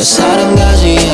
사랑하지